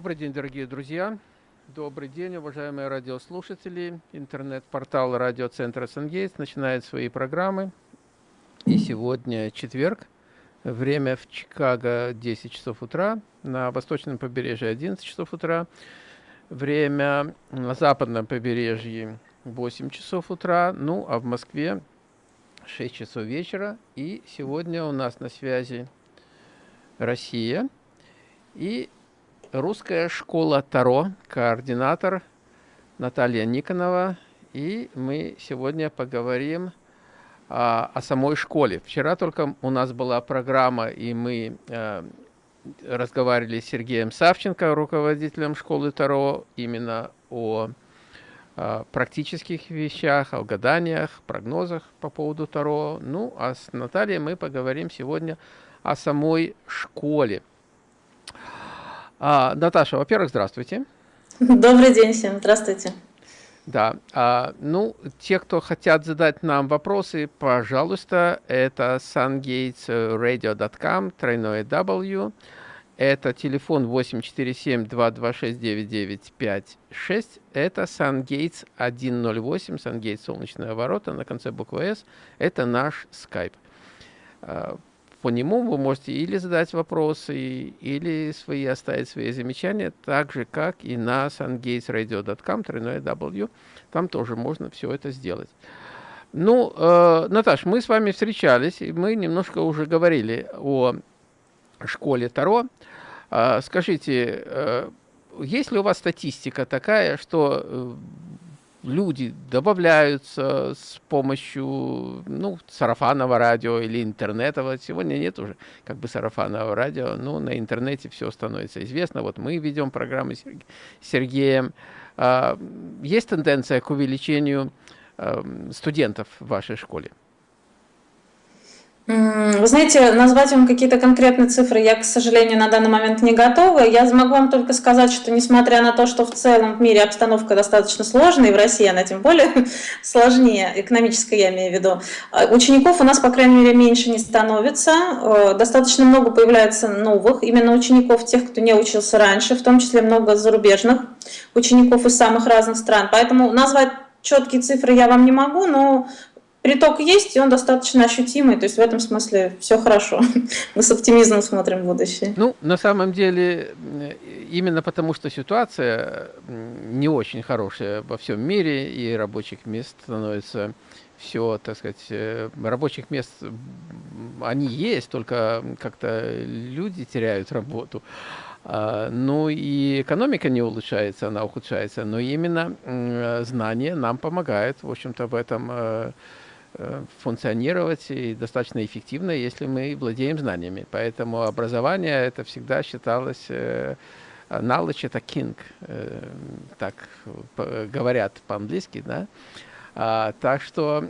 Добрый день, дорогие друзья. Добрый день, уважаемые радиослушатели. Интернет-портал радиоцентра «Сангейтс» начинает свои программы. И сегодня четверг. Время в Чикаго 10 часов утра, на восточном побережье 11 часов утра. Время на западном побережье 8 часов утра, ну а в Москве 6 часов вечера. И сегодня у нас на связи Россия и Русская школа Таро, координатор Наталья Никонова. И мы сегодня поговорим а, о самой школе. Вчера только у нас была программа, и мы а, разговаривали с Сергеем Савченко, руководителем школы Таро, именно о а, практических вещах, о гаданиях, прогнозах по поводу Таро. Ну, а с Натальей мы поговорим сегодня о самой школе. А, Наташа, во-первых, здравствуйте. Добрый день всем, здравствуйте. Да, а, ну, те, кто хотят задать нам вопросы, пожалуйста, это sungatesradio.com, тройное W, это телефон 847-226-9956, это SunGates 108, SunGates солнечные ворота на конце буквы S, это наш скайп по нему вы можете или задать вопросы, или свои оставить свои замечания, так же, как и на sungatesradio.com, W, там тоже можно все это сделать. Ну, э, Наташ, мы с вами встречались, и мы немножко уже говорили о школе Таро. Э, скажите, э, есть ли у вас статистика такая, что э, люди добавляются с помощью ну, сарафанного радио или интернета. Вот сегодня нет уже как бы сарафанного радио, но на интернете все становится известно. Вот мы ведем программы с Сергеем. А, есть тенденция к увеличению студентов в вашей школе? Вы знаете, назвать вам какие-то конкретные цифры я, к сожалению, на данный момент не готова. Я могу вам только сказать, что несмотря на то, что в целом в мире обстановка достаточно сложная, и в России она тем более сложнее, экономическая я имею в виду, а учеников у нас, по крайней мере, меньше не становится. Э, достаточно много появляется новых, именно учеников, тех, кто не учился раньше, в том числе много зарубежных учеников из самых разных стран. Поэтому назвать четкие цифры я вам не могу, но Приток есть, и он достаточно ощутимый, то есть в этом смысле все хорошо. Мы с оптимизмом смотрим в будущее. Ну, на самом деле, именно потому что ситуация не очень хорошая во всем мире, и рабочих мест становится все, так сказать, э, рабочих мест, они есть, только как-то люди теряют работу. А, ну и экономика не улучшается, она ухудшается, но именно знание нам помогает, в общем-то, в этом э, Э, функционировать и достаточно эффективно, если мы владеем знаниями. Поэтому образование это всегда считалось э, knowledge это king, э, так говорят по-английски, да. А, так что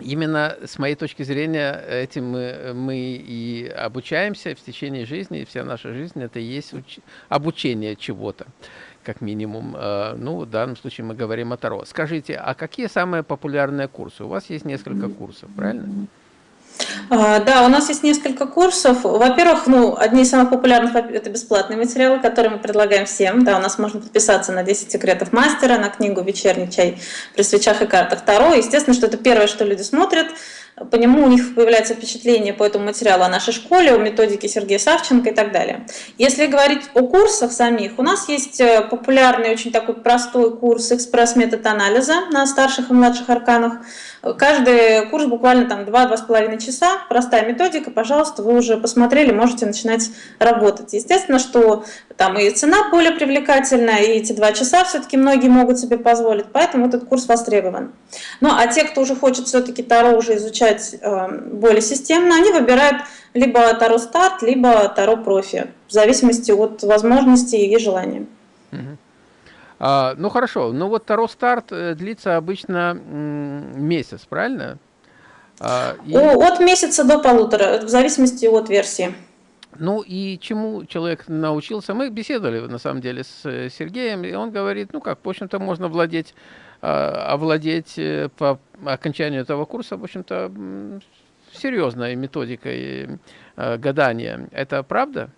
именно с моей точки зрения этим мы, мы и обучаемся в течение жизни, и вся наша жизнь это и есть обучение чего-то как минимум. Э, ну, в данном случае мы говорим о Таро. Скажите, а какие самые популярные курсы? У вас есть несколько курсов, правильно? А, да, у нас есть несколько курсов. Во-первых, ну, одни из самых популярных – это бесплатные материалы, которые мы предлагаем всем. Да, у нас можно подписаться на 10 секретов мастера, на книгу «Вечерний чай при свечах и картах Таро». Естественно, что это первое, что люди смотрят – по нему у них появляется впечатление по этому материалу о нашей школе, о методике Сергея Савченко и так далее. Если говорить о курсах самих, у нас есть э, популярный, очень такой простой курс «Экспресс-метод анализа» на старших и младших арканах. Каждый курс буквально там 2-2,5 часа, простая методика, пожалуйста, вы уже посмотрели, можете начинать работать. Естественно, что там и цена более привлекательная, и эти два часа все-таки многие могут себе позволить, поэтому этот курс востребован. Ну а те, кто уже хочет все-таки Таро уже изучать э, более системно, они выбирают либо Таро Старт, либо Таро Профи, в зависимости от возможностей и желания. А, ну хорошо, ну вот Таро Старт э, длится обычно месяц, правильно? А, и... От месяца до полутора, в зависимости от версии. Ну и чему человек научился? Мы беседовали на самом деле с э, Сергеем, и он говорит, ну как, в общем-то, можно владеть, овладеть э, по окончанию этого курса, в общем-то, серьезной методикой гадания. Это правда?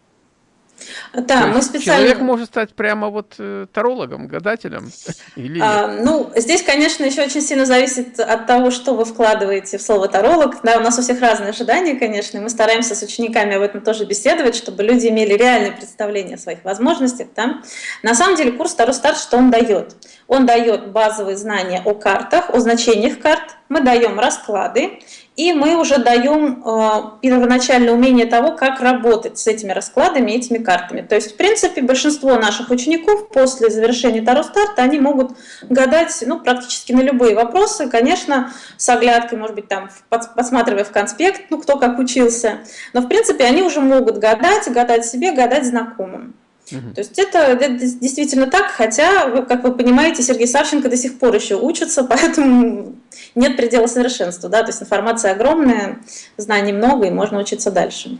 Да, мы специально... Человек может стать прямо вот э, тарологом, гадателем? Или а, ну, здесь, конечно, еще очень сильно зависит от того, что вы вкладываете в слово таролог. Да, у нас у всех разные ожидания, конечно, и мы стараемся с учениками об этом тоже беседовать, чтобы люди имели реальное представление о своих возможностях. Да? На самом деле курс Таро Старт, что он дает? Он дает базовые знания о картах, о значениях карт, мы даем расклады, и мы уже даем э, первоначальное умение того, как работать с этими раскладами, этими картами. То есть, в принципе, большинство наших учеников после завершения Таро старта, они могут гадать ну, практически на любые вопросы, конечно, с оглядкой, может быть, там, подсматривая в конспект, ну, кто как учился. Но, в принципе, они уже могут гадать, гадать себе, гадать знакомым. То есть это, это действительно так, хотя, как вы понимаете, Сергей Савченко до сих пор еще учится, поэтому нет предела совершенства. Да? То есть информация огромная, знаний много, и можно учиться дальше.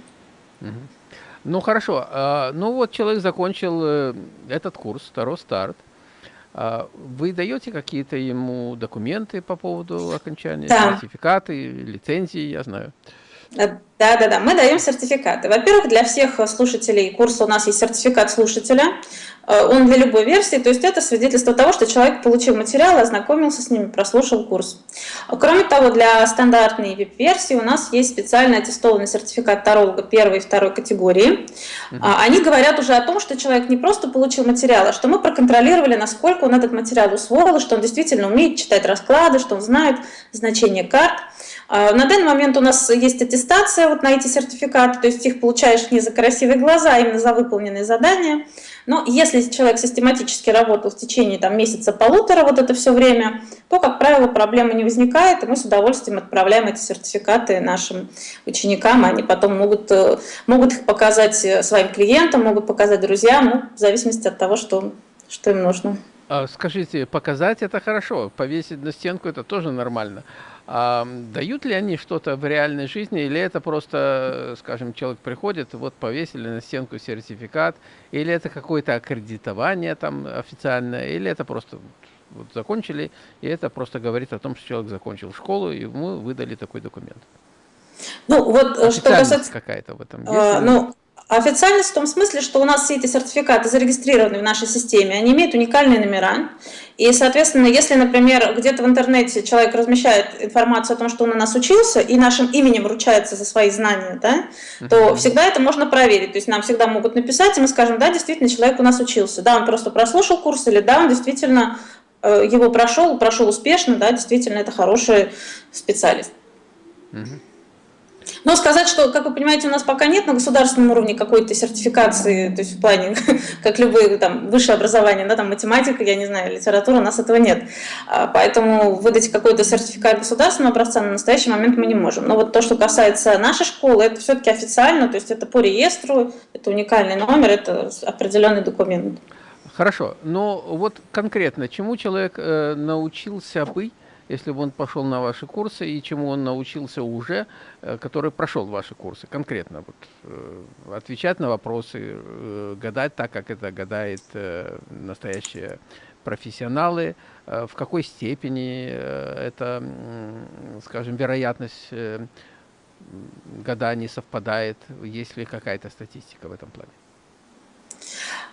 Ну хорошо, а, ну вот человек закончил э, этот курс, второй старт. А, вы даете какие-то ему документы по поводу окончания, да. сертификаты, лицензии, я знаю? Да, да, да, мы даем сертификаты. Во-первых, для всех слушателей курса у нас есть сертификат слушателя. Э, он для любой версии, то есть это свидетельство того, что человек получил материал, ознакомился с ними, прослушал курс. Кроме того, для стандартной VIP-версии у нас есть специально аттестованный сертификат таролога первой и второй категории. Угу. Они говорят уже о том, что человек не просто получил материал, а что мы проконтролировали, насколько он этот материал усвоил, что он действительно умеет читать расклады, что он знает значение карт. А, на данный момент у нас есть аттестация вот на эти сертификаты, то есть их получаешь не за красивые глаза, а именно за выполненные задания. Но если человек систематически работал в течение там, месяца-полутора вот это все время, то, как правило, проблемы не возникает, и мы с удовольствием отправляем эти сертификаты нашим ученикам, они потом могут, э, могут их показать э, своим клиентам, могут показать друзьям, ну, в зависимости от того, что, что им нужно. А скажите, показать это хорошо, повесить на стенку это тоже нормально. А дают ли они что-то в реальной жизни, или это просто, скажем, человек приходит, вот повесили на стенку сертификат, или это какое-то аккредитование там официальное, или это просто вот закончили, и это просто говорит о том, что человек закончил школу, и ему выдали такой документ. Ну, вот э, что касается... какая-то в этом а, есть? А, ну, Официальность в том смысле, что у нас все эти сертификаты зарегистрированы в нашей системе, они имеют уникальные номера. И, соответственно, если, например, где-то в интернете человек размещает информацию о том, что он у нас учился, и нашим именем вручается за свои знания, да, то всегда это можно проверить. То есть нам всегда могут написать, и мы скажем, да, действительно, человек у нас учился. Да, он просто прослушал курс, или да, он действительно э, его прошел, прошел успешно, да, действительно, это хороший специалист. Угу. Но сказать, что, как вы понимаете, у нас пока нет на государственном уровне какой-то сертификации, то есть в плане, как любые там высшее образование, да, там математика, я не знаю, литература, у нас этого нет. А, поэтому выдать какой-то сертификат государственного образца на настоящий момент мы не можем. Но вот то, что касается нашей школы, это все-таки официально, то есть это по реестру, это уникальный номер, это определенный документ. Хорошо, но вот конкретно, чему человек э, научился быть если бы он пошел на ваши курсы и чему он научился уже, э, который прошел ваши курсы конкретно. Вот, э, отвечать на вопросы, э, гадать так, как это гадает настоящие профессионалы, в какой степени это, скажем, вероятность гаданий совпадает, есть ли какая-то статистика в этом плане?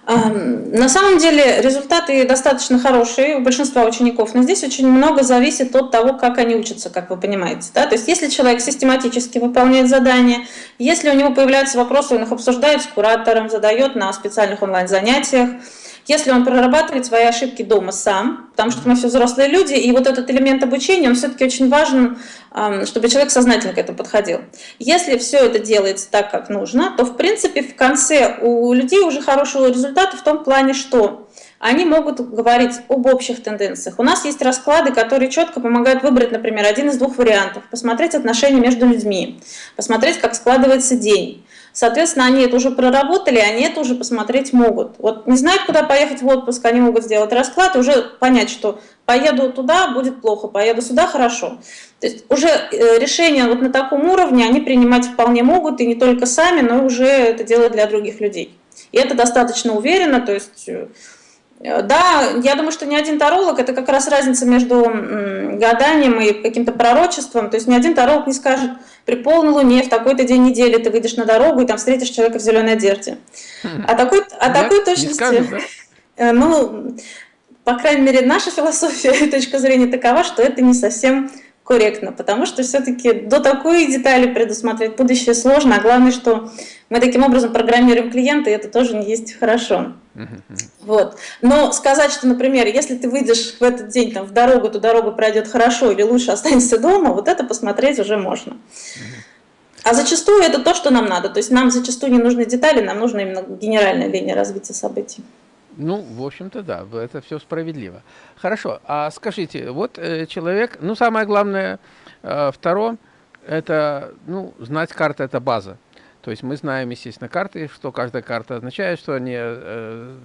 На самом деле результаты достаточно хорошие у большинства учеников, но здесь очень много зависит от того, как они учатся, как вы понимаете. Да? То есть если человек систематически выполняет задания, если у него появляются вопросы, он их обсуждает с куратором, задает на специальных онлайн-занятиях, если он прорабатывает свои ошибки дома сам, потому что мы все взрослые люди, и вот этот элемент обучения, он все-таки очень важен, чтобы человек сознательно к этому подходил. Если все это делается так, как нужно, то в принципе в конце у людей уже хорошего результата в том плане, что они могут говорить об общих тенденциях. У нас есть расклады, которые четко помогают выбрать, например, один из двух вариантов, посмотреть отношения между людьми, посмотреть, как складывается день, Соответственно, они это уже проработали, они это уже посмотреть могут. Вот не знают, куда поехать в отпуск, они могут сделать расклад и уже понять, что поеду туда, будет плохо, поеду сюда, хорошо. То есть уже э, решения вот на таком уровне они принимать вполне могут, и не только сами, но уже это делают для других людей. И это достаточно уверенно, то есть э, да, я думаю, что ни один таролог, это как раз разница между гаданием и каким-то пророчеством. То есть ни один таролог не скажет, при полной луне в такой-то день недели ты выйдешь на дорогу и там встретишь человека в зеленой одежде. А такой, а такой точности... Да? Э, ну, по крайней мере, наша философия и точка зрения такова, что это не совсем корректно, потому что все-таки до такой детали предусмотреть будущее сложно, а главное, что мы таким образом программируем клиента, и это тоже не есть хорошо. Вот. Но сказать, что, например, если ты выйдешь в этот день там, в дорогу, то дорога пройдет хорошо или лучше останешься дома, вот это посмотреть уже можно. А зачастую это то, что нам надо. То есть нам зачастую не нужны детали, нам нужна именно генеральная линия развития событий. Ну, в общем-то, да, это все справедливо. Хорошо, а скажите, вот э, человек, ну, самое главное, э, второе, это, ну, знать карты – это база. То есть мы знаем, естественно, карты, что каждая карта означает, что они, э,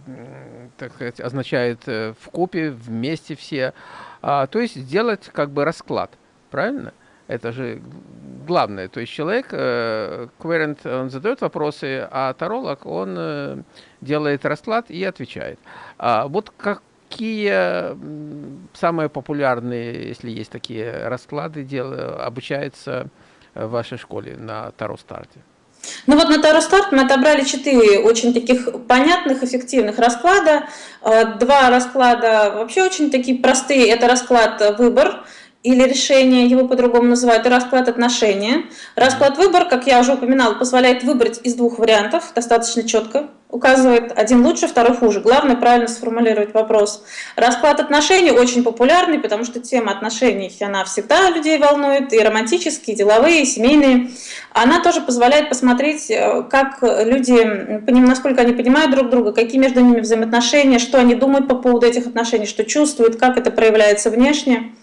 так сказать, означает э, в купе, вместе все. А, то есть сделать как бы расклад, правильно? Это же главное. То есть человек, э, querent, он задает вопросы, а таролог, он э, делает расклад и отвечает. А вот какие самые популярные, если есть такие расклады, дел, обучаются в вашей школе на Таро Старте? Ну вот на Таро Старт мы отобрали четыре очень таких понятных, эффективных расклада. Э, два расклада вообще очень такие простые. Это расклад «Выбор», или решение, его по-другому называют, и расклад отношения. Расклад выбор, как я уже упоминала, позволяет выбрать из двух вариантов, достаточно четко, указывает один лучше, второй хуже. Главное правильно сформулировать вопрос. Расклад отношений очень популярный, потому что тема отношений, она всегда людей волнует, и романтические, и деловые, и семейные. Она тоже позволяет посмотреть, э, как люди, насколько они понимают друг друга, какие между ними взаимоотношения, что они думают по поводу этих отношений, что чувствуют, как это проявляется внешне.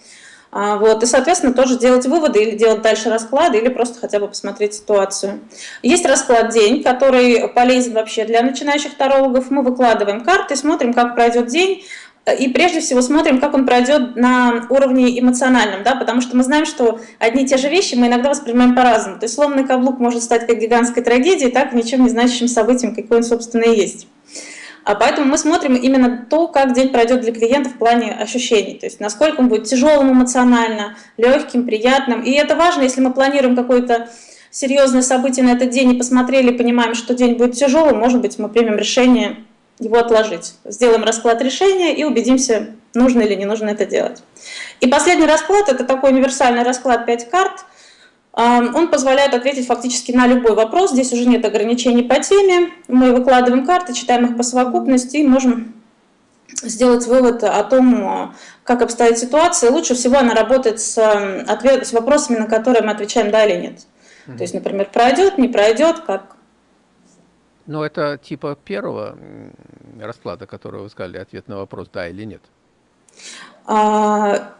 А, вот, и, соответственно, тоже делать выводы или делать дальше расклады, или просто хотя бы посмотреть ситуацию. Есть расклад день, который полезен вообще для начинающих тарологов. Мы выкладываем карты, смотрим, как пройдет день, и прежде всего смотрим, как он пройдет на уровне эмоциональном, да, потому что мы знаем, что одни и те же вещи мы иногда воспринимаем по-разному. То есть сломанный каблук может стать как гигантской трагедией, так ничем не значащим событием, какой он, собственно, и есть. А поэтому мы смотрим именно то, как день пройдет для клиента в плане ощущений. То есть насколько он будет тяжелым эмоционально, легким, приятным. И это важно, если мы планируем какое-то серьезное событие на этот день и посмотрели, понимаем, что день будет тяжелым, может быть, мы примем решение его отложить. Сделаем расклад решения и убедимся, нужно или не нужно это делать. И последний расклад – это такой универсальный расклад 5 карт – он позволяет ответить фактически на любой вопрос. Здесь уже нет ограничений по теме. Мы выкладываем карты, читаем их по совокупности и можем сделать вывод о том, как обстоит ситуация. Лучше всего она работает с, ответ, с вопросами, на которые мы отвечаем «да» или «нет». Mm -hmm. То есть, например, пройдет, не пройдет, как... Ну, это типа первого расклада, который вы сказали, ответ на вопрос «да» или «нет». А,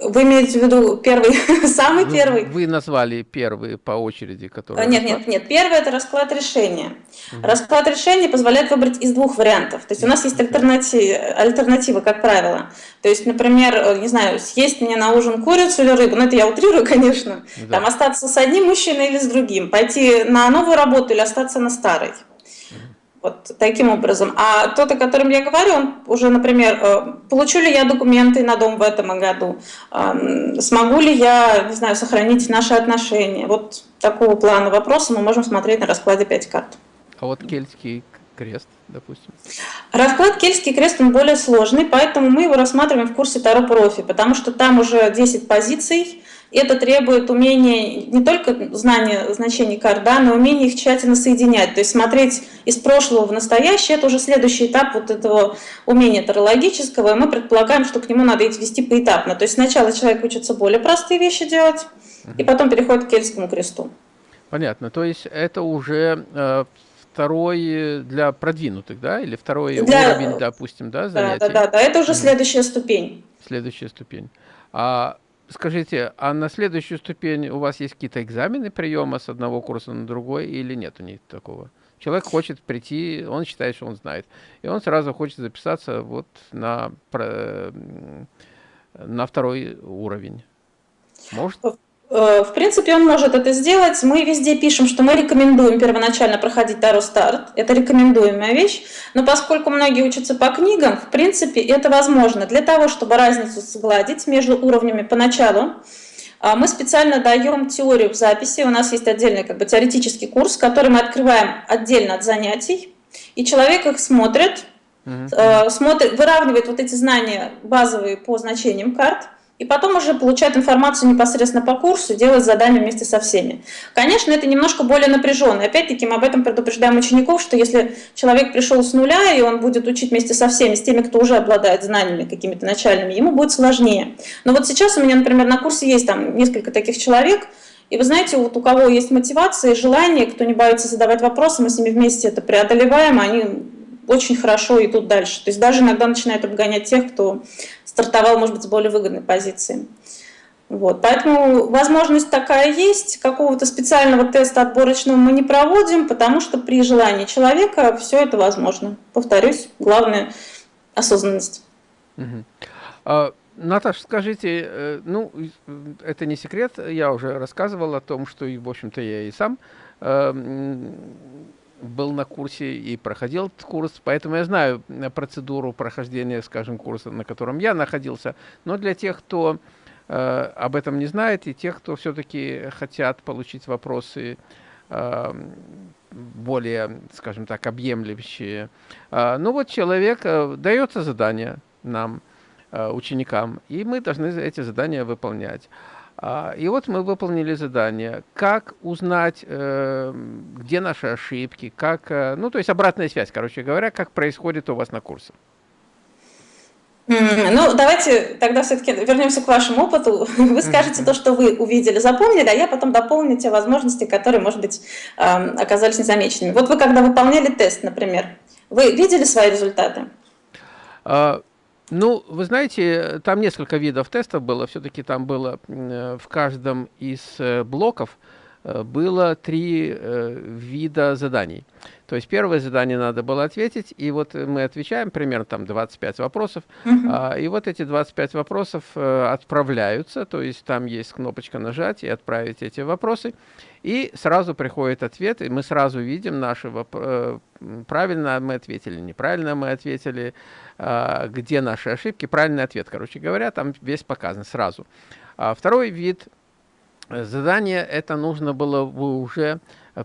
вы имеете в виду первый, самый ну, первый? Вы назвали первый по очереди, который... Нет, нет, нет. Первый – это расклад решения. Угу. Расклад решения позволяет выбрать из двух вариантов. То есть у нас есть альтернатива, альтернатива, как правило. То есть, например, э, не знаю, съесть мне на ужин курицу или рыбу, ну это я утрирую, конечно, да. там остаться с одним мужчиной или с другим, пойти на новую работу или остаться на старой. Вот таким образом. А тот, о котором я говорю, он уже, например, э, получу ли я документы на дом в этом году, смогу ли я, не знаю, сохранить наши отношения. Вот такого плана вопроса мы можем смотреть на раскладе 5 карт. А вот кельтский крест, допустим? Расклад Кельтский крест, он более сложный, поэтому мы его рассматриваем в курсе Таро Профи, потому что там уже 10 позиций, это требует умения не только знания значений карт, да, но умения их тщательно соединять. То есть смотреть из прошлого в настоящее – это уже следующий этап вот этого умения тарологического, и мы предполагаем, что к нему надо вести поэтапно. То есть сначала человек учится более простые вещи делать, и потом переходит к кельтскому кресту. Понятно. То есть это уже э, второй для продвинутых, да, или второй для... уровень, допустим, да, занятий? Да, да, да, да. это уже следующая ступень. Следующая ступень. А Скажите, а на следующую ступень у вас есть какие-то экзамены приема с одного курса на другой или нет у них такого? Человек хочет прийти, он считает, что он знает, и он сразу хочет записаться вот на, на второй уровень. Может? Э, в принципе, он может это сделать. Мы везде пишем, что мы рекомендуем первоначально проходить Таро Старт. Это рекомендуемая вещь. Но поскольку многие учатся по книгам, в принципе, это возможно. Для того, чтобы разницу сгладить между уровнями поначалу, а, мы специально даем теорию в записи. У нас есть отдельный как бы, теоретический курс, который мы открываем отдельно от занятий. И человек их смотрит, угу. смотрит выравнивает вот эти знания базовые по значениям карт – и потом уже получает информацию непосредственно по курсу, делает задания вместе со всеми. Конечно, это немножко более напряженно. Опять-таки мы об этом предупреждаем учеников, что если человек пришел с нуля, и он будет учить вместе со всеми, с теми, кто уже обладает знаниями какими-то начальными, ему будет сложнее. Но вот сейчас у меня, например, на курсе есть там несколько таких человек, и вы знаете, вот у кого есть мотивация и желание, кто не боится задавать вопросы, мы с ними вместе это преодолеваем, они очень хорошо идут дальше. То есть даже иногда начинают обгонять тех, кто стартовал, может быть, с более выгодной позиции. Вот. Поэтому возможность такая есть. Какого-то специального теста отборочного мы не проводим, потому что при желании человека все это возможно. Повторюсь, главное – осознанность. Угу. А, Наташа, скажите, э, ну, это не секрет, я уже рассказывал о том, что, в общем-то, я и сам э, был на курсе и проходил этот курс, поэтому я знаю э, процедуру прохождения, скажем, курса, на котором я находился. Но для тех, кто э, об этом не знает, и тех, кто все-таки хотят получить вопросы э, более, скажем так, объемлющие. Э, ну вот человек, э, дается задание нам, э, ученикам, и мы должны эти задания выполнять. А, и вот мы выполнили задание. Как узнать, э, где наши ошибки, как, э, ну, то есть обратная связь, короче говоря, как происходит у вас на курсе. Ну, давайте тогда все-таки вернемся к вашему опыту. Вы скажете то, что вы увидели, запомнили, а я потом дополню те возможности, которые, может быть, оказались незамеченными. Вот вы когда выполняли тест, например, вы видели свои результаты? Ну, вы знаете, там несколько видов тестов было. Все-таки там было э, в каждом из э, блоков было три вида заданий. То есть первое задание надо было ответить, и вот мы отвечаем примерно там 25 вопросов, uh -huh. и вот эти 25 вопросов отправляются, то есть там есть кнопочка нажать и отправить эти вопросы, и сразу приходит ответ, и мы сразу видим наши правильно мы ответили, неправильно мы ответили, а, где наши ошибки, правильный ответ, короче говоря, там весь показан сразу. А второй вид задания, это нужно было уже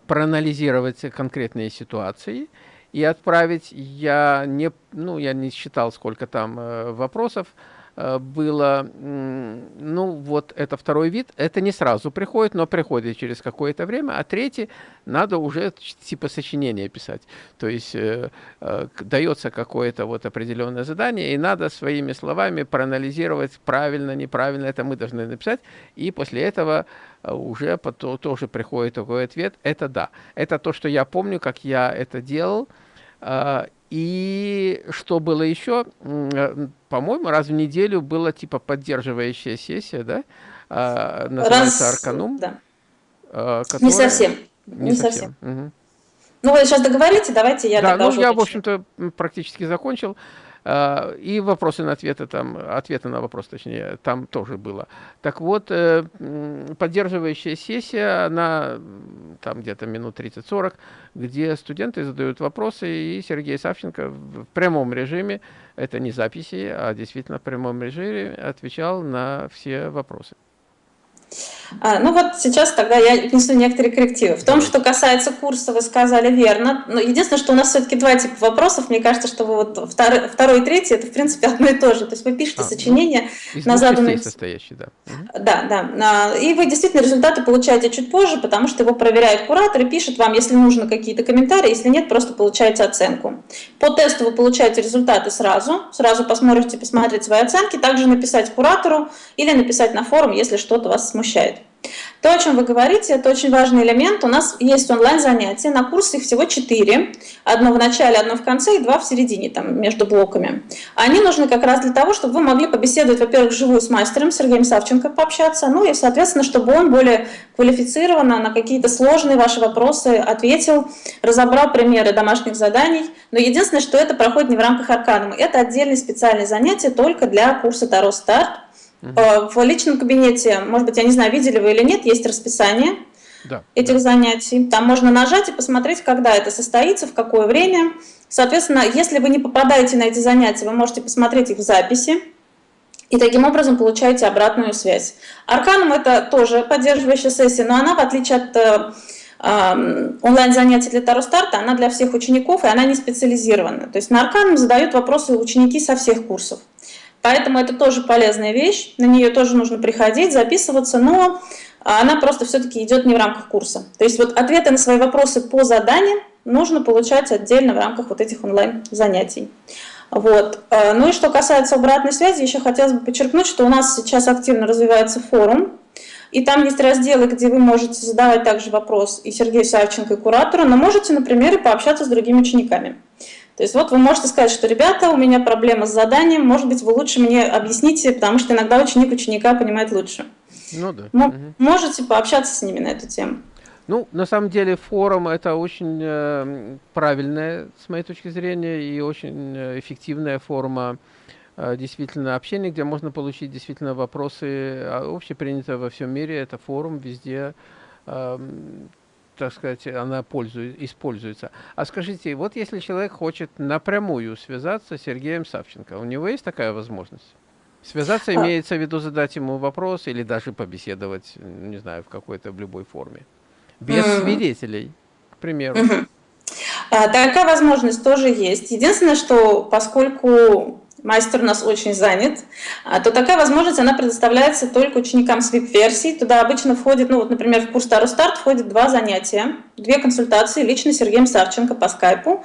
проанализировать конкретные ситуации и отправить, я не, ну, я не считал, сколько там э, вопросов, было, ну вот это второй вид, это не сразу приходит, но приходит через какое-то время, а третий надо уже типа сочинения писать. То есть э, э, дается какое-то вот определенное задание, и надо своими словами проанализировать правильно, неправильно, это мы должны написать, и после этого э, уже потом, тоже приходит такой ответ, это да. Это то, что я помню, как я это делал, э, и что было еще? Э, по-моему, раз в неделю была типа поддерживающая сессия, да? А, называется раз, Арканум. Да. А, которая... Не совсем. Не, не совсем. совсем. Угу. Ну, вы сейчас договорите, давайте я да, ну, я, в общем-то, практически закончил. А, и вопросы на ответы, там, ответы на вопрос, точнее, там тоже было. Так вот, э, поддерживающая сессия, она там где-то минут 30-40, где студенты задают вопросы, и Сергей Савченко в прямом режиме, это не записи, а действительно в прямом режиме отвечал на все вопросы. А, ну вот сейчас тогда я внесу некоторые коррективы. В том, что касается курса, вы сказали верно. Но единственное, что у нас все-таки два типа вопросов. Мне кажется, что вы вот второй, второй и третий, это в принципе одно и то же. То есть вы пишете а, ну, сочинение ну, на заданные... состоящий, да. Да, да. И вы действительно результаты получаете чуть позже, потому что его проверяет куратор и пишет вам, если нужно какие-то комментарии, если нет, просто получаете оценку. По тесту вы получаете результаты сразу, сразу посмотрите, посмотреть свои оценки, также написать куратору или написать на форум, если что-то вас смущает. То, о чем вы говорите, это очень важный элемент. У нас есть онлайн-занятия, на курсе их всего 4. Одно в начале, одно в конце и два в середине, там, между блоками. Они нужны как раз для того, чтобы вы могли побеседовать, во-первых, вживую с мастером Сергеем Савченко пообщаться, ну и, соответственно, чтобы он более квалифицированно на какие-то сложные ваши вопросы ответил, разобрал примеры домашних заданий. Но единственное, что это проходит не в рамках Арканума. Это отдельные специальные занятия только для курса Таро Старт Угу. В личном кабинете, может быть, я не знаю, видели вы или нет, есть расписание да, этих да. занятий. Там можно нажать и посмотреть, когда это состоится, в какое время. Соответственно, если вы не попадаете на эти занятия, вы можете посмотреть их в записи. И таким образом получаете обратную связь. Арканум это тоже поддерживающая сессия, но она, в отличие от э, онлайн-занятий для Таро Старта, она для всех учеников, и она не специализирована. То есть на Арканум задают вопросы ученики со всех курсов. Поэтому это тоже полезная вещь, на нее тоже нужно приходить, записываться, но она просто все-таки идет не в рамках курса. То есть вот ответы на свои вопросы по заданиям нужно получать отдельно в рамках вот этих онлайн-занятий. Вот. А, ну и что касается обратной связи, еще хотелось бы подчеркнуть, что у нас сейчас активно развивается форум, и там есть разделы, где вы можете задавать также вопрос и Сергею Савченко, и куратору, но можете, например, и пообщаться с другими учениками. То есть вот вы можете сказать, что, ребята, у меня проблема с заданием, может быть, вы лучше мне объясните, потому что иногда ученик ученика понимает лучше. Ну да. М угу. Можете пообщаться с ними на эту тему. Ну, на самом деле, форум это очень э, правильная, с моей точки зрения, и очень э, эффективная форма э, действительно общения, где можно получить действительно вопросы а, общепринятые во всем мире. Это форум везде э, так сказать, она пользует, используется. А скажите, вот если человек хочет напрямую связаться с Сергеем Савченко, у него есть такая возможность? Связаться а. имеется в виду задать ему вопрос или даже побеседовать, не знаю, в какой-то, в любой форме. Без mm. свидетелей, к примеру. Mm -hmm. Такая возможность тоже есть. Единственное, что поскольку мастер у нас очень занят, а, то такая возможность, она предоставляется только ученикам с VIP-версий. Туда обычно входит, ну вот, например, в курс Тару Старт входит два занятия, две консультации лично Сергеем Савченко по скайпу.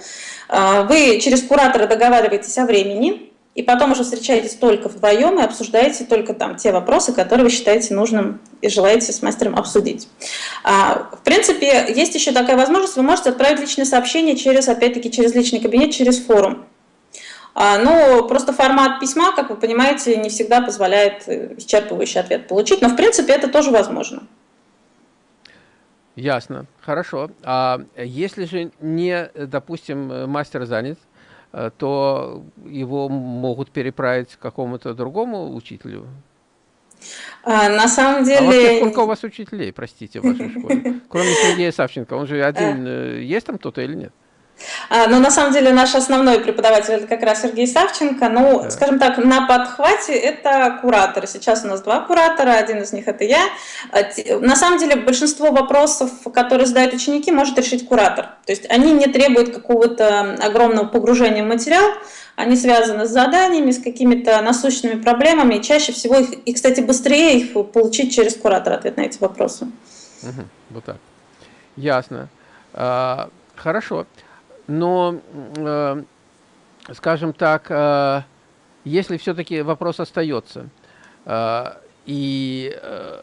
А, вы через куратора договариваетесь о времени, и потом уже встречаетесь только вдвоем и обсуждаете только там те вопросы, которые вы считаете нужным и желаете с мастером обсудить. А, в принципе, есть еще такая возможность, вы можете отправить личное сообщение через, опять-таки, через личный кабинет, через форум. А, но просто формат письма, как вы понимаете, не всегда позволяет э, исчерпывающий ответ получить, но в принципе это тоже возможно. Ясно, хорошо. А если же не, допустим, мастер занят, э, то его могут переправить к какому-то другому учителю? А, на самом деле... А вообще, сколько у вас учителей, простите, в вашей школе? Кроме Сергея Савченко, он же один, э. есть там кто-то или нет? А, но на самом деле наш основной преподаватель это как раз Сергей Савченко. Ну, да. скажем так, на подхвате это кураторы. Сейчас у нас два куратора, один из них это я. А, на самом деле большинство вопросов, которые задают ученики, может решить куратор. То есть они не требуют какого-то огромного погружения в материал, они связаны с заданиями, с какими-то насущными проблемами, и чаще всего их, и, кстати, быстрее их получить через куратора ответ на эти вопросы. Угу, вот так. Ясно. А, хорошо но, э, скажем так, э, если все-таки вопрос остается, э, и э,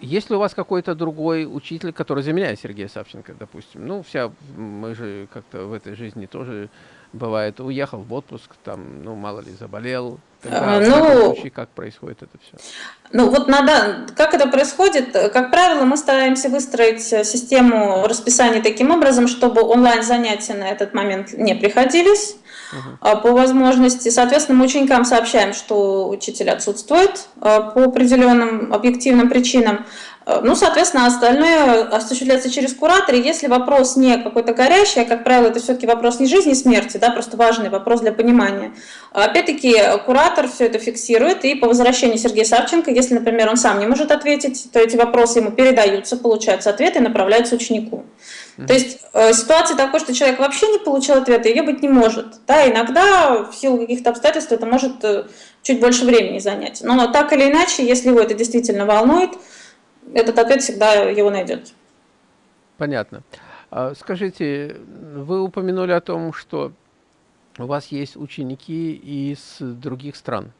если у вас какой-то другой учитель, который заменяет Сергея Савченко, допустим, ну, вся, мы же как-то в этой жизни тоже бывает, уехал в отпуск, там, ну, мало ли, заболел, Тогда, а, ну, случае, как происходит это все? Ну вот надо, как это происходит? Как правило, мы стараемся выстроить систему расписания таким образом, чтобы онлайн-занятия на этот момент не приходились угу. по возможности. Соответственно, мы ученикам сообщаем, что учитель отсутствует а, по определенным объективным причинам. Э, ну, соответственно, остальное осуществляется через куратора. если вопрос не какой-то горящий, а, как правило, это все-таки вопрос не жизни и смерти, да, просто важный вопрос для понимания. Опять-таки, куратор все это фиксирует, и по возвращении Сергея Савченко, если, например, он сам не может ответить, то эти вопросы ему передаются, получаются ответы и направляются ученику. То есть э, ситуация такой, что человек вообще не получил ответа, ее быть не может. Да, иногда в силу каких-то обстоятельств это может э, чуть больше времени занять. Но так или иначе, если его это действительно волнует, этот ответ всегда его найдет. Понятно. А, скажите, вы упомянули о том, что у вас есть ученики из других стран.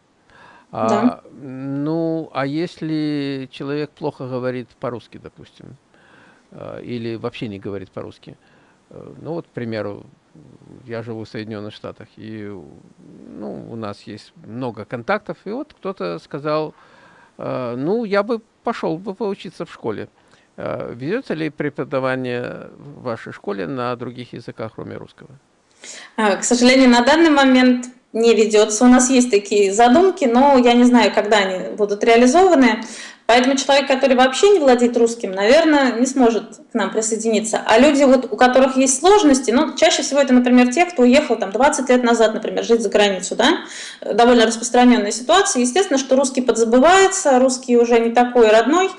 А, да. А, ну, а если человек плохо говорит по-русски, допустим, а, или вообще не говорит по-русски, ну вот, к примеру, я живу в Соединенных Штатах, и ну, у нас есть много контактов, и вот кто-то сказал, ну, я бы пошел бы поучиться в школе. Э, ведется ли преподавание в вашей школе на других языках, кроме русского? А, к сожалению, на данный момент не ведется. У нас есть такие задумки, но я не знаю, когда они будут реализованы. Поэтому человек, который вообще не владеет русским, наверное, не сможет к нам присоединиться. А люди, вот, у которых есть сложности, ну, чаще всего это, например, те, кто уехал там 20 лет назад, например, жить за границу, да, довольно распространенная ситуация. Естественно, что русский подзабывается, русский уже не такой родной,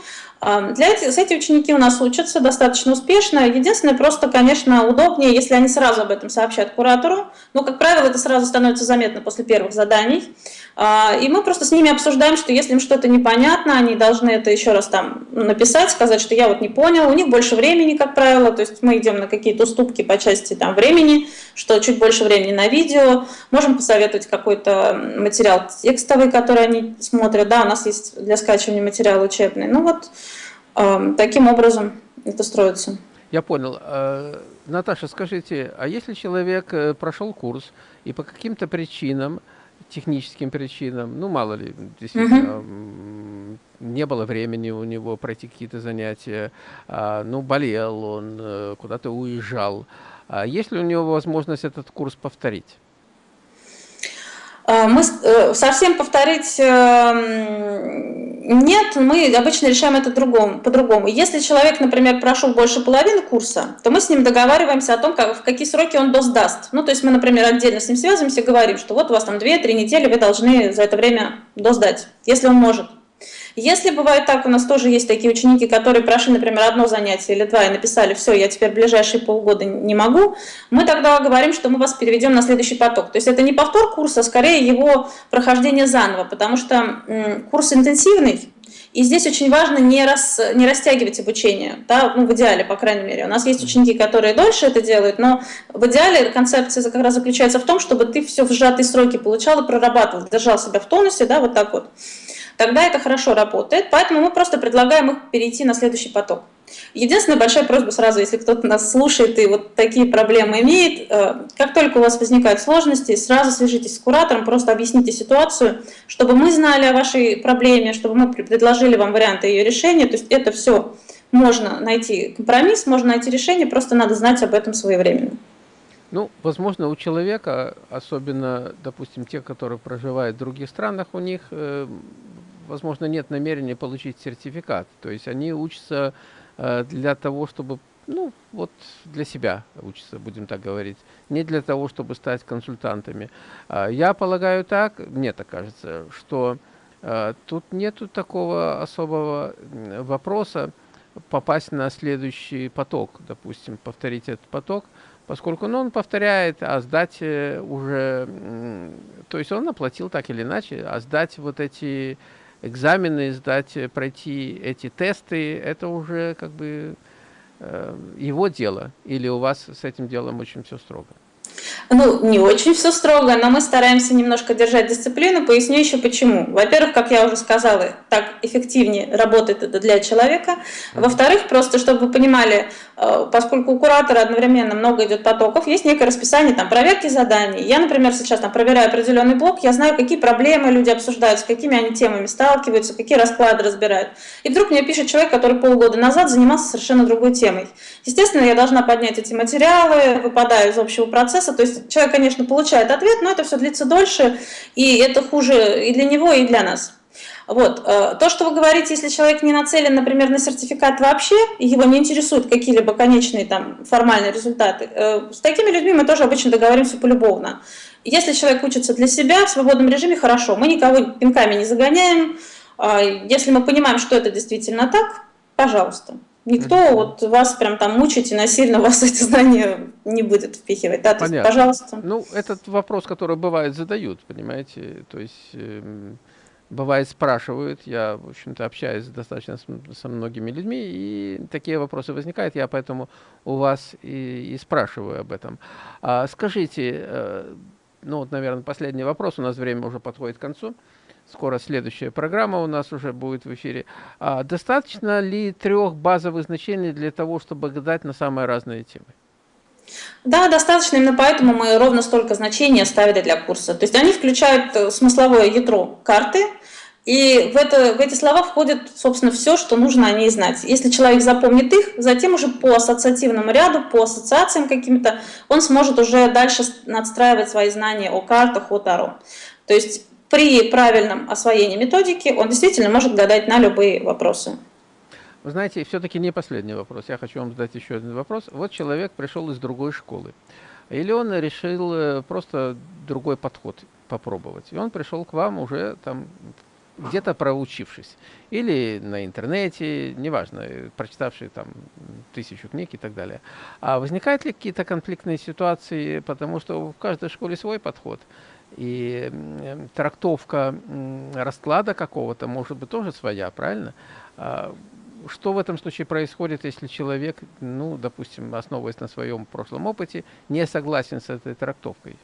для этих, эти ученики у нас учатся достаточно успешно. Единственное, просто, конечно, удобнее, если они сразу об этом сообщат куратору. Но, как правило, это сразу становится заметно после первых заданий. А, и мы просто с ними обсуждаем, что если им что-то непонятно, они должны это еще раз там написать, сказать, что я вот не понял. У них больше времени, как правило, то есть мы идем на какие-то уступки по части там времени, что чуть больше времени на видео. Можем посоветовать какой-то материал текстовый, который они смотрят. Да, у нас есть для скачивания материал учебный. Ну вот, Таким образом это строится. Я понял. А, Наташа, скажите, а если человек э, прошел курс и по каким-то причинам, техническим причинам, ну мало ли, действительно, угу. не было времени у него пройти какие-то занятия, а, ну болел он, э, куда-то уезжал, а есть ли у него возможность этот курс повторить? А, мы э, совсем повторить эм, нет, мы обычно решаем это по-другому. Если человек, например, прошел больше половины курса, то мы с ним договариваемся о том, как, в какие сроки он досдаст. Ну, то есть мы, например, отдельно с ним связываемся и говорим, что вот у вас там 2-3 недели, вы должны за это время досдать, если он может. Если бывает так, у нас тоже есть такие ученики, которые прошли, например, одно занятие или два и написали, все, я теперь ближайшие полгода не могу, мы тогда говорим, что мы вас переведем на следующий поток. То есть это не повтор курса, а скорее его прохождение заново, потому что курс интенсивный, и здесь очень важно не, рас, не растягивать обучение, да, ну, в идеале, по крайней мере. У нас есть ученики, которые дольше это делают, но в идеале концепция как раз заключается в том, чтобы ты все в сжатые сроки получал и прорабатывал, держал себя в тонусе, да, вот так вот тогда это хорошо работает. Поэтому мы просто предлагаем их перейти на следующий поток. Единственная большая просьба сразу, если кто-то нас слушает и вот такие проблемы имеет, э, как только у вас возникают сложности, сразу свяжитесь с куратором, просто объясните ситуацию, чтобы мы знали о вашей проблеме, чтобы мы предложили вам варианты ее решения. То есть это все можно найти компромисс, можно найти решение, просто надо знать об этом своевременно. Ну, возможно, у человека, особенно, допустим, те, которые проживают в других странах, у них э, возможно, нет намерения получить сертификат. То есть они учатся э, для того, чтобы, ну, вот для себя учатся, будем так говорить, не для того, чтобы стать консультантами. А я полагаю так, мне так кажется, что э, тут нету такого особого вопроса попасть на следующий поток, допустим, повторить этот поток, поскольку ну, он повторяет, а сдать э, уже, то есть он оплатил так или иначе, а сдать вот эти экзамены сдать, э, пройти эти тесты, это уже как бы э, его дело. Или у вас с этим делом очень все строго? Ну, не очень все строго, но мы стараемся немножко держать дисциплину. Поясню еще почему. Во-первых, как я уже сказала, так эффективнее работает это для человека. Во-вторых, просто чтобы вы понимали, э, поскольку у куратора одновременно много идет потоков, есть некое расписание там, проверки заданий. Я, например, сейчас там, проверяю определенный блок, я знаю, какие проблемы люди обсуждают, с какими они темами сталкиваются, какие расклады разбирают. И вдруг мне пишет человек, который полгода назад занимался совершенно другой темой. Естественно, я должна поднять эти материалы, выпадаю из общего процесса, то есть человек, конечно, получает ответ, но это все длится дольше, и это хуже и для него, и для нас. Вот. Э, то, что вы говорите, если человек не нацелен, например, на сертификат вообще, его не интересуют какие-либо конечные там, формальные результаты, э, с такими людьми мы тоже обычно договоримся полюбовно. Если человек учится для себя в свободном режиме, хорошо, мы никого пинками не загоняем. А если мы понимаем, что это действительно так, пожалуйста. Никто mm -hmm. вот вас прям там мучить и насильно вас эти знания не будет впихивать. Да, то есть, пожалуйста. Ну, этот вопрос, который бывает задают, понимаете, то есть э, бывает спрашивают, я, в общем-то, общаюсь достаточно с, со многими людьми, и такие вопросы возникают, я поэтому у вас и, и спрашиваю об этом. А, скажите, э, ну вот, наверное, последний вопрос, у нас время уже подходит к концу скоро следующая программа у нас уже будет в эфире. А, достаточно ли трех базовых значений для того, чтобы гадать на самые разные темы? Да, достаточно, именно поэтому мы ровно столько значений оставили для курса. То есть они включают э, смысловое ядро карты, И в, это, в эти слова входит, собственно, все, что нужно о ней знать. Если человек запомнит их, затем уже по ассоциативному ряду, по ассоциациям каким-то, он сможет уже дальше надстраивать свои знания о картах, о Таро. То есть при правильном освоении методики он действительно может гадать на любые вопросы. Вы знаете, все-таки не последний вопрос. Я хочу вам задать еще один вопрос. Вот человек пришел из другой школы. Или он решил э, просто другой подход попробовать. И он пришел к вам уже там где-то проучившись. Или на интернете, неважно, прочитавший там тысячу книг и так далее. А возникают ли какие-то конфликтные ситуации, потому что в каждой школе свой подход. И трактовка расклада какого-то может быть тоже своя, правильно? А что в этом случае происходит, если человек, ну, допустим, основываясь на своем прошлом опыте, не согласен с этой трактовкой?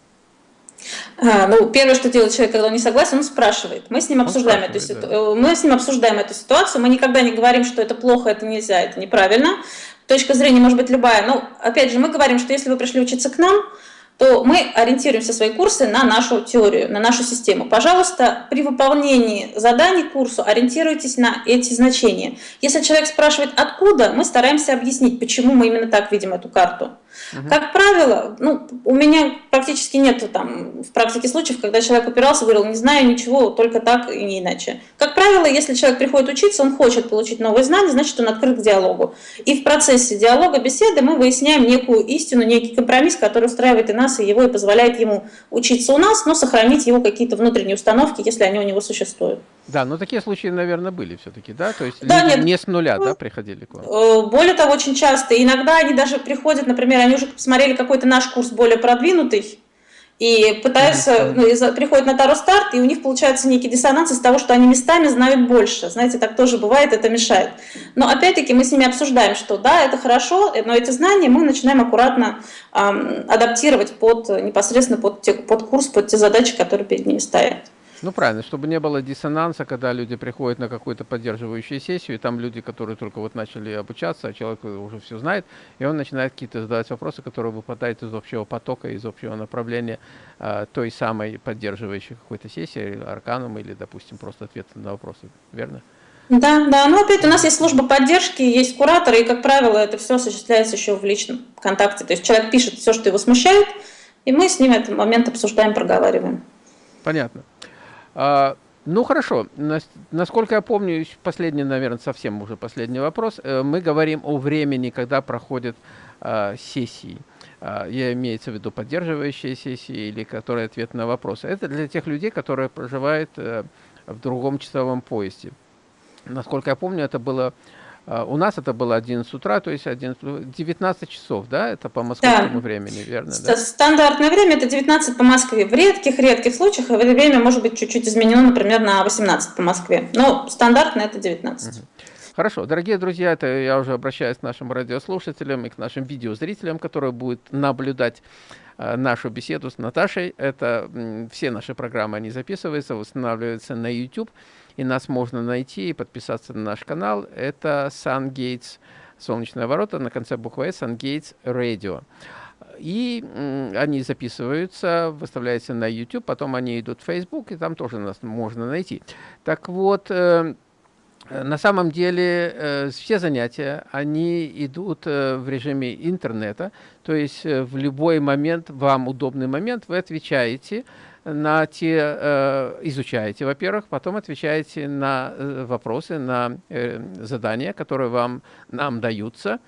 А, ну, первое, что делает человек, когда он не согласен, он спрашивает. Мы с ним обсуждаем эту ситуацию. Да. Мы с ним обсуждаем эту ситуацию. Мы никогда не говорим, что это плохо, это нельзя, это неправильно. Точка зрения может быть любая. Но опять же, мы говорим, что если вы пришли учиться к нам, то мы ориентируемся свои курсы на нашу теорию, на нашу систему. Пожалуйста, при выполнении заданий курсу ориентируйтесь на эти значения. Если человек спрашивает, откуда, мы стараемся объяснить, почему мы именно так видим эту карту. Угу. Как правило, ну, у меня практически нет там в практике случаев, когда человек упирался и говорил, не знаю ничего, только так и не иначе. Как правило, если человек приходит учиться, он хочет получить новые знания, значит, он открыт к диалогу. И в процессе диалога, беседы мы выясняем некую истину, некий компромисс, который устраивает и нас, и его, и позволяет ему учиться у нас, но сохранить его какие-то внутренние установки, если они у него существуют. Да, но такие случаи, наверное, были все-таки, да? То есть да, нет. не с нуля, да, приходили к вам? Э, более того, очень часто. Иногда они даже приходят, например, они уже посмотрели какой-то наш курс более продвинутый, и пытаются, ну, и приходят на Таро старт, и у них получается некий диссонанс из того, что они местами знают больше. Знаете, так тоже бывает, это мешает. Но опять-таки мы с ними обсуждаем, что да, это хорошо, но эти знания мы начинаем аккуратно эм, адаптировать под, непосредственно под, те, под курс, под те задачи, которые перед ними стоят. Ну, правильно, чтобы не было диссонанса, когда люди приходят на какую-то поддерживающую сессию, и там люди, которые только вот начали обучаться, а человек уже все знает, и он начинает какие-то задавать вопросы, которые выпадают из общего потока, из общего направления э, той самой поддерживающей какой-то сессии, арканом или, допустим, просто ответ на вопросы, верно? Да, да, но опять у нас есть служба поддержки, есть кураторы, и, как правило, это все осуществляется еще в личном контакте. То есть человек пишет все, что его смущает, и мы с ним этот момент обсуждаем, проговариваем. Понятно. А, ну хорошо, насколько я помню, последний, наверное, совсем уже последний вопрос. Э, мы говорим о времени, когда проходят а, сессии. А, я имеется в виду поддерживающие сессии или которые ответ на вопросы. Это для тех людей, которые проживают э, в другом часовом поезде. Насколько я помню, это было у нас это было 11 утра, то есть 11, 19 часов, да, это по московскому да. времени, верно? Да? Стандартное время это 19 по Москве. В редких-редких случаях это время может быть чуть-чуть изменено, например, на 18 по Москве. Но стандартно это 19. Хорошо, дорогие друзья, это я уже обращаюсь к нашим радиослушателям и к нашим видеозрителям, которые будут наблюдать э, нашу беседу с Наташей. Это все наши программы, они записываются, устанавливаются на YouTube и нас можно найти и подписаться на наш канал. Это SunGates, солнечные ворота, на конце буквы S, SunGates Radio. И они записываются, выставляются на YouTube, потом они идут в Facebook, и там тоже нас можно найти. Так вот, э, на самом деле э, все занятия, они идут э, в режиме интернета, то есть в любой момент, вам удобный момент, вы отвечаете, на те, э, изучаете, во-первых, потом отвечаете на э, вопросы, на э, задания, которые вам, нам даются.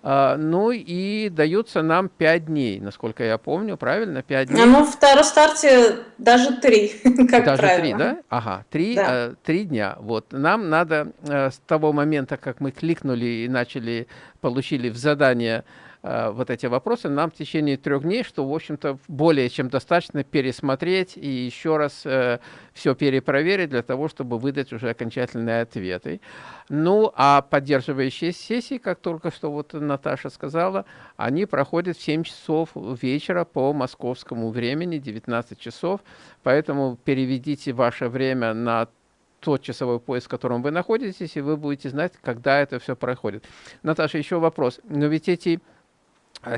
Uh, ну и даются нам 5 дней, насколько я помню, правильно? 5 дней. Ну, в старте даже 3, как даже правило. 3, да? Ага, 3, да. э, 3 дня. Вот, нам надо э, с того момента, как мы кликнули и начали, получили в задание Э, вот эти вопросы нам в течение трех дней, что, в общем-то, более чем достаточно пересмотреть и еще раз э, все перепроверить для того, чтобы выдать уже окончательные ответы. Ну, а поддерживающие сессии, как только что вот Наташа сказала, они проходят в 7 часов вечера по московскому времени, 19 часов, поэтому переведите ваше время на тот часовой пояс, в котором вы находитесь, и вы будете знать, когда это все проходит. Наташа, еще вопрос. Но ведь эти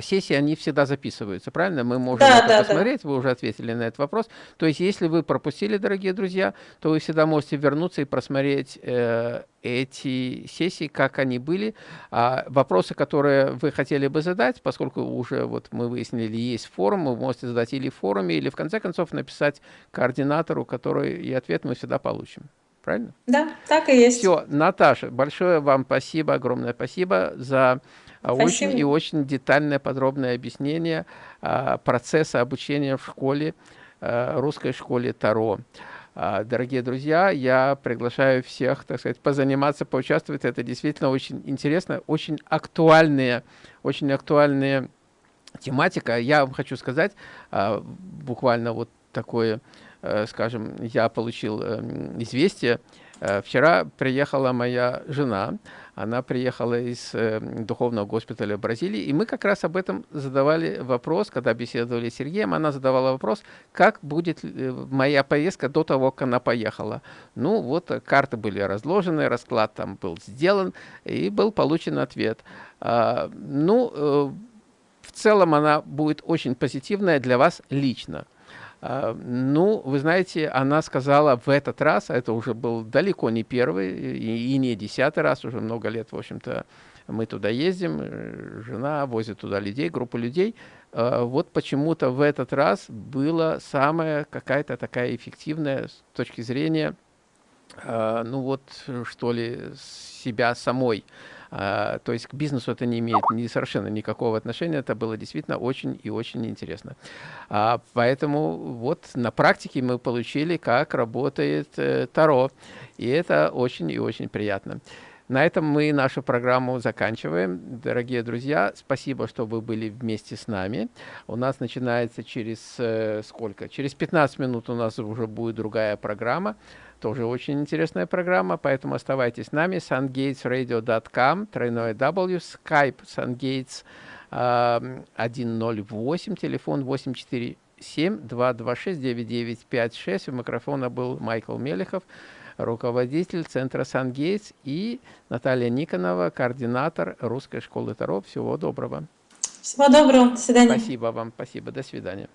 сессии, они всегда записываются, правильно? Мы можем да, это да, посмотреть, да. вы уже ответили на этот вопрос. То есть, если вы пропустили, дорогие друзья, то вы всегда можете вернуться и просмотреть э, эти сессии, как они были. А вопросы, которые вы хотели бы задать, поскольку уже вот мы выяснили, есть форум, вы можете задать или в форуме, или в конце концов написать координатору, который и ответ мы всегда получим. Правильно? Да, так и есть. Все, Наташа, большое вам спасибо, огромное спасибо за а, Спасибо. очень и очень детальное, подробное объяснение а, процесса обучения в школе, а, русской школе Таро. А, дорогие друзья, я приглашаю всех, так сказать, позаниматься, поучаствовать. Это действительно очень интересно, очень актуальные, очень актуальная тематика. Я вам хочу сказать, а, буквально вот такое, э, скажем, я получил эм, известие. Э, вчера приехала моя жена, она приехала из э, духовного госпиталя Бразилии, и мы как раз об этом задавали вопрос, когда беседовали с Сергеем, она задавала вопрос, как будет э, моя поездка до того, как она поехала. Ну вот, э, карты были разложены, расклад там был сделан, и был получен ответ. А, ну, э, в целом она будет очень позитивная для вас лично. А, ну, вы знаете, она сказала в этот раз, а это уже был далеко не первый и, не десятый раз, уже много лет, в общем-то, мы туда ездим, э, жена возит туда людей, группу людей. А, вот почему-то в этот раз была самая какая-то такая эффективная с точки зрения, ну вот, что ли, себя самой. А, то есть к бизнесу это не имеет ни, совершенно никакого отношения. Это было действительно очень и очень интересно. А, поэтому вот на практике мы получили, как работает э, Таро. И это очень и очень приятно. На этом мы нашу программу заканчиваем. Дорогие друзья, спасибо, что вы были вместе с нами. У нас начинается через э, сколько? Через 15 минут у нас уже будет другая программа. Тоже очень интересная программа, поэтому оставайтесь с нами. sungatesradio.com, тройное W, skype sungates 108, телефон 847 226 9956. У микрофона был Майкл Мелехов, руководитель центра Сангейтс и Наталья Никонова, координатор русской школы Таро. Всего доброго. Всего доброго. До свидания. Спасибо вам. Спасибо. До свидания.